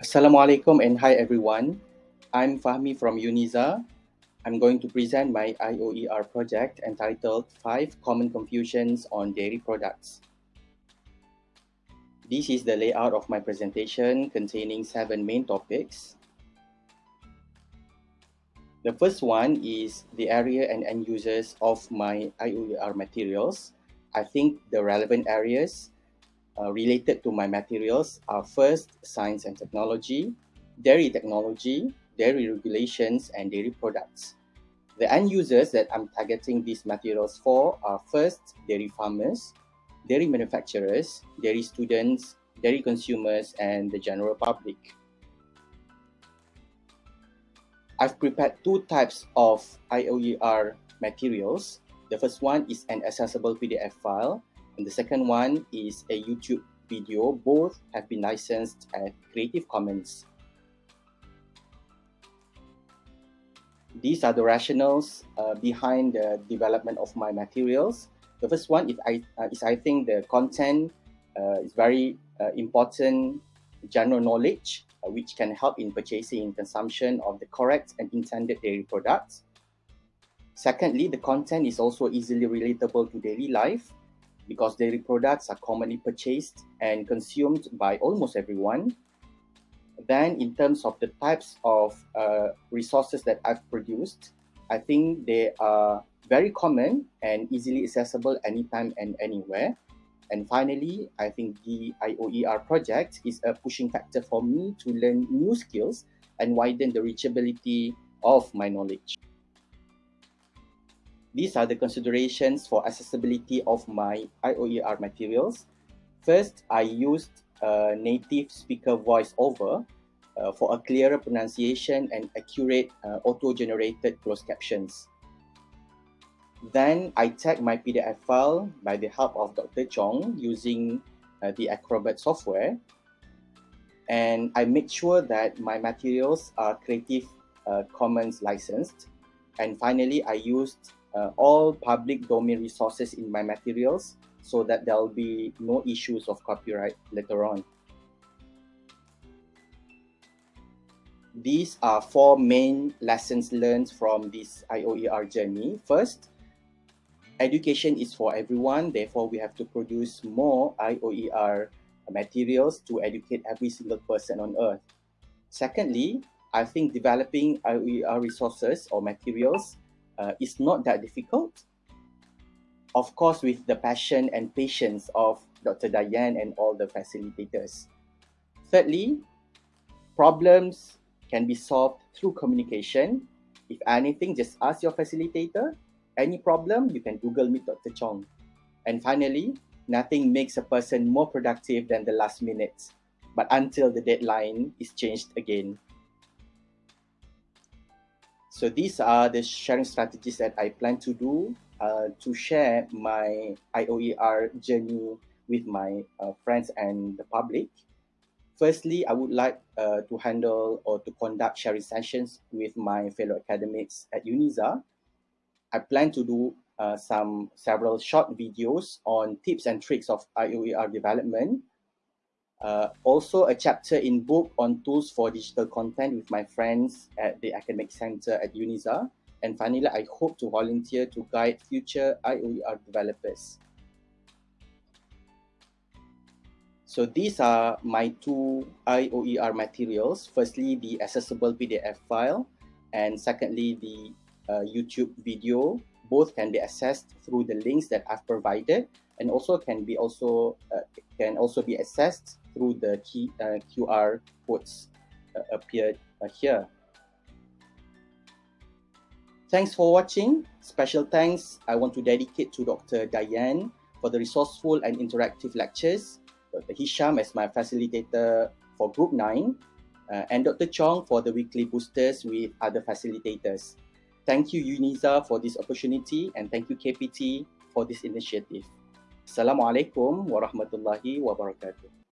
Assalamualaikum and hi everyone. I'm Fahmi from UniSZA. I'm going to present my IOER project entitled 5 Common Confusions on Dairy Products. This is the layout of my presentation containing seven main topics. The first one is the area and end users of my IOER materials. I think the relevant areas uh, related to my materials are first science and technology, dairy technology, dairy regulations, and dairy products. The end users that I'm targeting these materials for are first dairy farmers, dairy manufacturers, dairy students, dairy consumers, and the general public. I've prepared two types of IOER materials. The first one is an accessible PDF file and the second one is a YouTube video. Both have been licensed at Creative Commons. These are the rationales uh, behind the development of my materials. The first one is I, uh, is I think the content uh, is very uh, important general knowledge uh, which can help in purchasing and consumption of the correct and intended dairy products. Secondly, the content is also easily relatable to daily life because dairy products are commonly purchased and consumed by almost everyone. Then in terms of the types of uh, resources that I've produced, I think they are very common and easily accessible anytime and anywhere. And finally, I think the IOER project is a pushing factor for me to learn new skills and widen the reachability of my knowledge. These are the considerations for accessibility of my IOER materials. First, I used native speaker voiceover uh, for a clearer pronunciation and accurate uh, auto-generated closed captions. Then I tagged my PDF file by the help of Dr. Chong using uh, the Acrobat software. And I made sure that my materials are Creative uh, Commons licensed. And finally, I used uh, all public domain resources in my materials so that there will be no issues of copyright later on. These are four main lessons learned from this IOER journey. First, education is for everyone, therefore we have to produce more IOER materials to educate every single person on earth. Secondly, I think developing IOER resources or materials uh, not that difficult. Of course, with the passion and patience of Dr. Dayan and all the facilitators. Thirdly, problems can be solved through communication. If anything, just ask your facilitator. Any problem, you can Google Meet Dr. Chong. And finally, nothing makes a person more productive than the last minute, but until the deadline is changed again. So these are the sharing strategies that I plan to do uh, to share my IOER journey with my uh, friends and the public. Firstly, I would like uh, to handle or to conduct sharing sessions with my fellow academics at UniSZA. I plan to do uh, some several short videos on tips and tricks of IOER development uh, also a chapter in book on tools for digital content with my friends at the Academic Center at UniSZA. And finally, I hope to volunteer to guide future IOER developers. So these are my two IOER materials. Firstly, the accessible PDF file, and secondly, the uh, YouTube video. Both can be accessed through the links that I've provided, and also can be also uh, can also be accessed through the key, uh, QR codes uh, appeared uh, here. Thanks for watching. Special thanks I want to dedicate to Dr. Dayan for the resourceful and interactive lectures, Dr. Hisham as my facilitator for Group 9, uh, and Dr. Chong for the weekly boosters with other facilitators. Thank you UniSZA, for this opportunity and thank you KPT for this initiative. Assalamualaikum warahmatullahi wabarakatuh.